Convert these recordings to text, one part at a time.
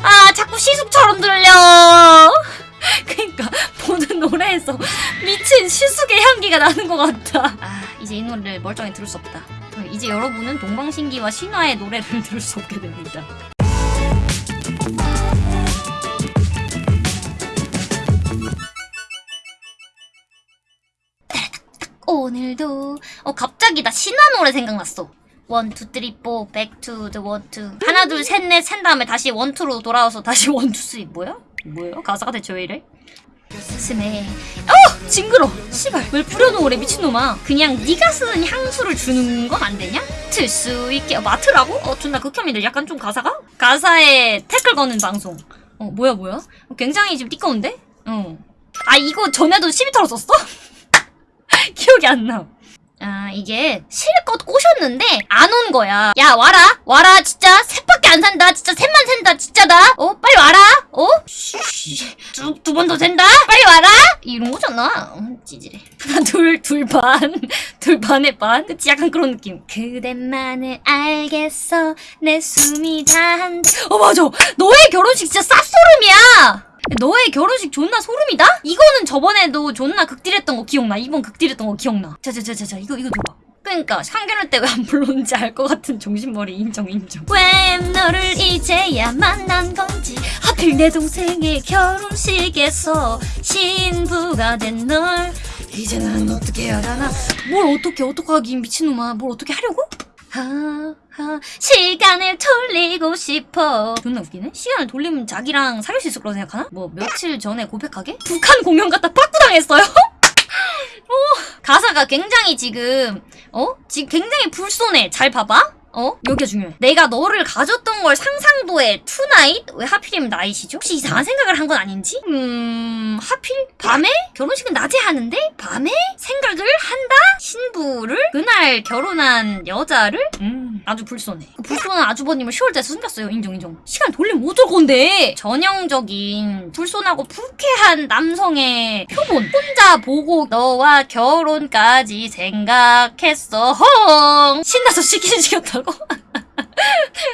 아 자꾸 시숙처럼 들려. 그니까 모든 노래에서 미친 시숙의 향기가 나는 것 같다 아 이제 이 노래를 멀쩡히 들을 수 없다. 어, 이제 여러분은 동방신기와 신화의 노래를 들을 수 없게 됩니다. 오늘도. 어 갑자기 나 신화 노래 생각났어 원, 투, 쓰리, 포, 백, 투, 더 원, 투 하나, 둘, 셋, 넷, 센 다음에 다시 원, 투로 돌아와서 다시 원, 투, 쓰리 뭐야? 뭐야? 가사가 대체 왜 이래? 스메 어! 징그러! 씨발 왜 뿌려놓으래 미친놈아 그냥 네가 쓰는 향수를 주는 건 안 되냐? 틀 수 있게 어, 마트라고? 어 존나 극혐이네 약간 좀 가사가? 가사에 태클 거는 방송 어 뭐야 뭐야? 어, 굉장히 지금 띠꺼운데? 어아 이거 전에도 시비 털었었어? 기억이 안 나. 아, 이게 실컷 꼬셨는데 안 온 거야. 야, 와라. 와라. 진짜 셋밖에 안 산다. 진짜 셋만 산다. 진짜다. 어, 빨리 와라. 어? 두번더 센다. 빨리 와라. 이런 거잖아. 어, 찌질해. 둘, 둘 반. 둘 반의 반. 그치? 약간 그런 느낌. 그대만을 알겠어. 내 숨이 다한다. 어, 맞아. 너의 결혼식 진짜 쌉소름이야. 너의 결혼식 존나 소름이다? 이거는 저번에도 존나 극딜했던 거 기억나. 이번 극딜했던 거 기억나. 자자자자자 이거 이거 들어봐. 그러니까 상견례 때 왜 안 불렀는지 알 것 같은 정신머리 인정 인정. 왜 너를 이제야 만난 건지 하필 내 동생의 결혼식에서 신부가 된 널 이제는 어떻게 해야 하나? 뭘 어떻게 어떡하긴 미친놈아. 뭘 어떻게 하려고? 시간을 돌리고 싶어 존나 웃기네 시간을 돌리면 자기랑 사귈 수 있을 거라 생각하나? 뭐 며칠 전에 고백하게? 북한 공연 갔다 빠꾸당했어요? 어, 가사가 굉장히 지금 어? 지금 굉장히 불손해 잘 봐봐 어? 여기가 중요해. 내가 너를 가졌던 걸 상상도 해 tonight? 왜 하필이면 night이죠? 혹시 이상한 생각을 한 건 아닌지? 음... 하필? 밤에? 결혼식은 낮에 하는데? 밤에? 생각을 한다? 신부를? 그날 결혼한 여자를? 음... 아주 불손해. 그 불손한 아주버님을 10월달에 숨겼어요. 인정 인정. 시간 돌리면 못올 건데! 전형적인 불손하고 불쾌한 남성의 표본. 혼자 보고 너와 결혼까지 생각했어. 헝! 신나서 시키는 시켰다고?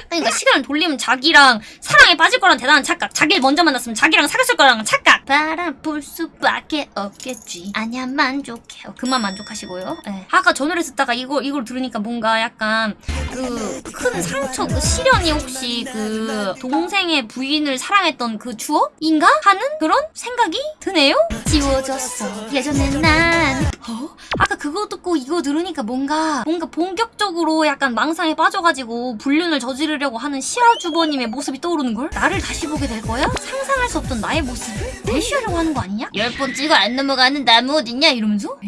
그러니까 시간을 돌리면 자기랑 사랑에 빠질 거란 대단한 착각. 자기를 먼저 만났으면 자기랑 사귀었을 거라는 착각. 바라볼 수밖에 없겠지. 아니야 만족해. 어, 그만 만족하시고요. 네. 아까 저 노래 듣다가 이걸 이걸 들으니까 뭔가 약간 그 큰 상처, 그 시련이 혹시 그 동생의 부인을 사랑했던 그 추억인가 하는 그런 생각이 드네요. 지워졌어. 예전에 난 어? 아까 그거 듣고 이거 들으니까 뭔가 뭔가 본격적으로 약간 망상에 빠져가지고 불륜을 저지르려고 하는 시아주버님의 모습이 떠오르는 걸? 나를 다시 보게 될 거야? 상상할 수 없던 나의 모습을 대시하려고 하는 거 아니냐? 열 번 찍어 안 넘어가는 나무 어딨냐? 이러면서?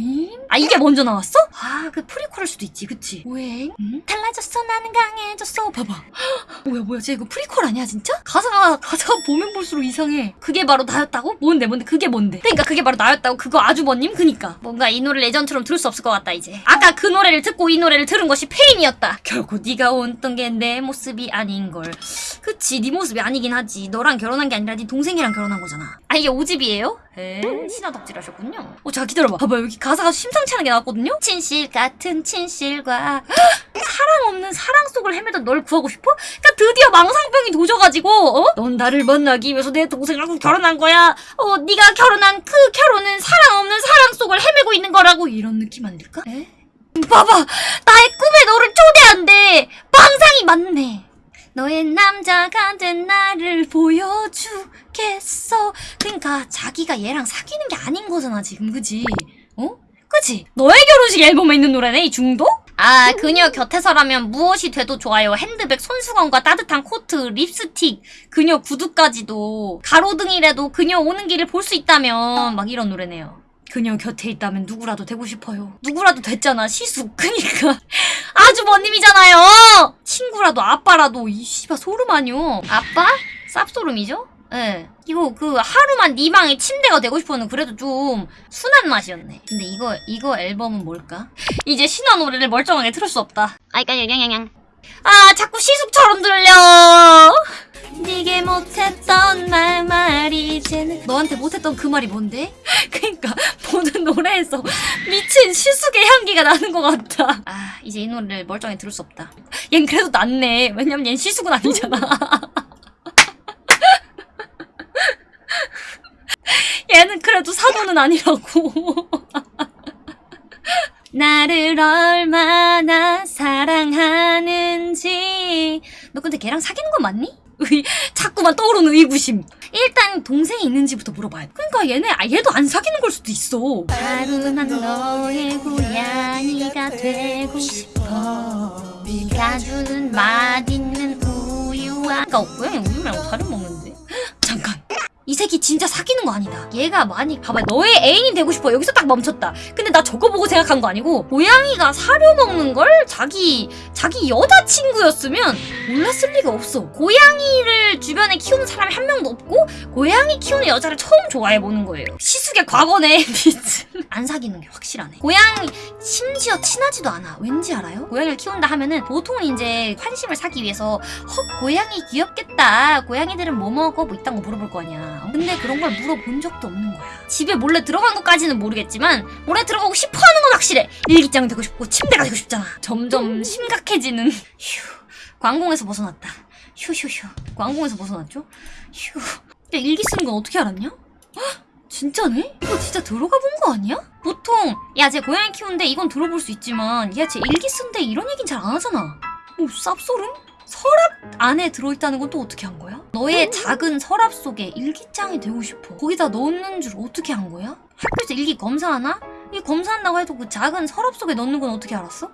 아 이게 먼저 나왔어? 아 그 프리퀄일 수도 있지 그치? 오행? 응? 달라졌어 나는 강해졌어 봐봐 뭐야 뭐야 쟤 이거 프리퀄 아니야 진짜? 가사가 가사가 보면 볼수록 이상해 그게 바로 나였다고? 뭔데 뭔데 그게 뭔데 그러니까 그게 바로 나였다고 그거 아주버님 그니까 뭔가 이 노래를 예전처럼 들을 수 없을 것 같다 이제. 아까 그 노래를 듣고 이 노래를 들은 것이 패인이었다. 결코 네가 알던 게 내 모습이 아닌걸. 그치 네 모습이 아니긴 하지. 너랑 결혼한 게 아니라 네 동생이랑 결혼한 거잖아. 아 이게 오집이에요? 에 신화 덕질 하셨군요. 어 잠깐 기다려봐. 봐봐 여기 가사가 심상치 않은 게 나왔거든요? 친실 같은 친실과 사랑 없는 사랑 속을 헤매던 널 구하고 싶어? 그니까 드디어 망상병이 도져가지고 어? 넌 나를 만나기 위해서 내 동생하고 결혼한 거야. 어 네가 결혼한 그 결혼은 사랑 속을 헤매고 있는 거라고 이런 느낌 아닐까? 에? 봐봐 나의 꿈에 너를 초대한대 망상이 맞네 너의 남자가 된 나를 보여주겠어 그러니까 자기가 얘랑 사귀는 게 아닌 거잖아 지금 그지? 어? 그치? 너의 결혼식 앨범에 있는 노래네 이 중독? 아 그녀 곁에서라면 무엇이 돼도 좋아요 핸드백 손수건과 따뜻한 코트 립스틱 그녀 구두까지도 가로등이라도 그녀 오는 길을 볼 수 있다면 막 이런 노래네요 그녀 곁에 있다면 누구라도 되고 싶어요. 누구라도 됐잖아, 시숙. 그니까. 아주버님이잖아요! 친구라도 아빠라도, 이 씨발 소름 아니요. 아빠? 쌉소름이죠? 예. 네. 이거 그 하루만 네 방에 침대가 되고 싶어는 그래도 좀 순한 맛이었네. 근데 이거, 이거 앨범은 뭘까? 이제 신화 노래를 멀쩡하게 틀을 수 없다. 아이까, 양양양. 아, 자꾸 시숙처럼 들려! 네게 못했던 말 말이 이제는 너한테 못했던 그 말이 뭔데? 그니까 노래에서 미친 시숙의 향기가 나는 것 같다. 아 이제 이 노래를 멀쩡히 들을 수 없다. 얜 그래도 낫네. 왜냐면 얜 시숙은 아니잖아. 얘는 그래도 사도는 아니라고. 나를 얼마나 사랑하는지 너 근데 걔랑 사귀는 거 맞니? 의, 자꾸만 떠오르는 의구심. 일단 동생이 있는지부터 물어봐요. 그러니까 얘네 아, 얘도 안 사귀는 걸 수도 있어. 하루난 너의 고양이가 되고 싶어. 네가 주는 맛있는 우유와. 그러니까 고양이 우유 말고 다른 먹는데. 새끼 진짜 사귀는 거 아니다. 얘가 많이 봐봐 너의 애인이 되고 싶어 여기서 딱 멈췄다. 근데 나 저거 보고 생각한 거 아니고 고양이가 사료 먹는 걸 자기 자기 여자친구였으면 몰랐을 리가 없어. 고양이를 주변에 키우는 사람이 한 명도 없고 고양이 키우는 여자를 처음 좋아해 보는 거예요. 시숙의 과거네 미츠. 안 사귀는 게 확실하네. 고양이 심지어 친하지도 않아. 왠지 알아요? 고양이를 키운다 하면은 보통 이제 환심을 사기 위해서 헉 고양이 귀엽겠다. 고양이들은 뭐 먹어? 뭐 이딴 거 물어볼 거 아니야. 근데 그런 걸 물어본 적도 없는 거야. 집에 몰래 들어간 것까지는 모르겠지만 몰래 들어가고 싶어 하는 건 확실해. 일기장 되고 싶고 침대가 되고 싶잖아. 점점 심각해지는 휴. 광공에서 벗어났다. 휴휴휴. 광공에서 벗어났죠? 휴. 야 일기 쓰는 건 어떻게 알았냐? 헉, 진짜네? 이거 진짜 들어가 본 거 아니야? 보통 야 쟤 고양이 키우는데 이건 들어볼 수 있지만 야 쟤 일기 쓴데 이런 얘긴 잘 안 하잖아. 뭐 쌉소름? 서랍 안에 들어있다는 건 또 어떻게 한 거야? 너의 작은 서랍 속에 일기장이 되고 싶어. 거기다 넣는 줄 어떻게 한 거야? 학교에서 일기 검사하나? 이 검사한다고 해도 그 작은 서랍 속에 넣는 건 어떻게 알았어?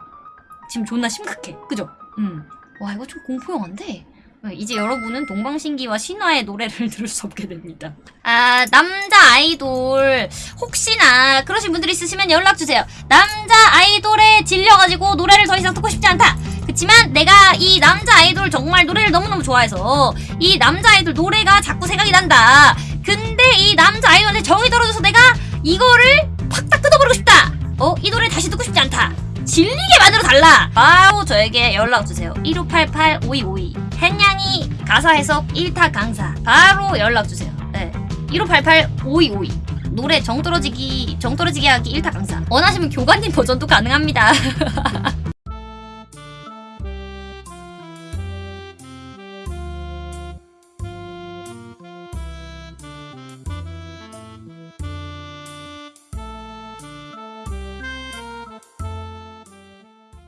지금 존나 심각해. 그죠? 음. 와 이거 좀 공포 영화인데. 어, 이제 여러분은 동방신기와 신화의 노래를 들을 수 없게 됩니다. 아, 남자 아이돌. 혹시나 그러신 분들 있으시면 연락주세요. 남자 아이돌에 질려가지고 노래를 더 이상 듣고 싶지 않다. 그치만 내가 이 남자 아이돌 정말 노래를 너무너무 좋아해서 이 남자 아이돌 노래가 자꾸 생각이 난다. 근데 이 남자 아이돌한테 정이 떨어져서 내가 이거를 팍딱 뜯어버리고 싶다. 어? 이 노래 다시 듣고 싶지 않다. 질리게 만들어 달라. 바로 저에게 연락 주세요. 1588-5252. 햇냥이 가사 해석 1타 강사. 바로 연락 주세요. 네. 1588-5252. 노래 정 떨어지기 정 떨어지게 하기 1타 강사. 원하시면 교관님 버전도 가능합니다.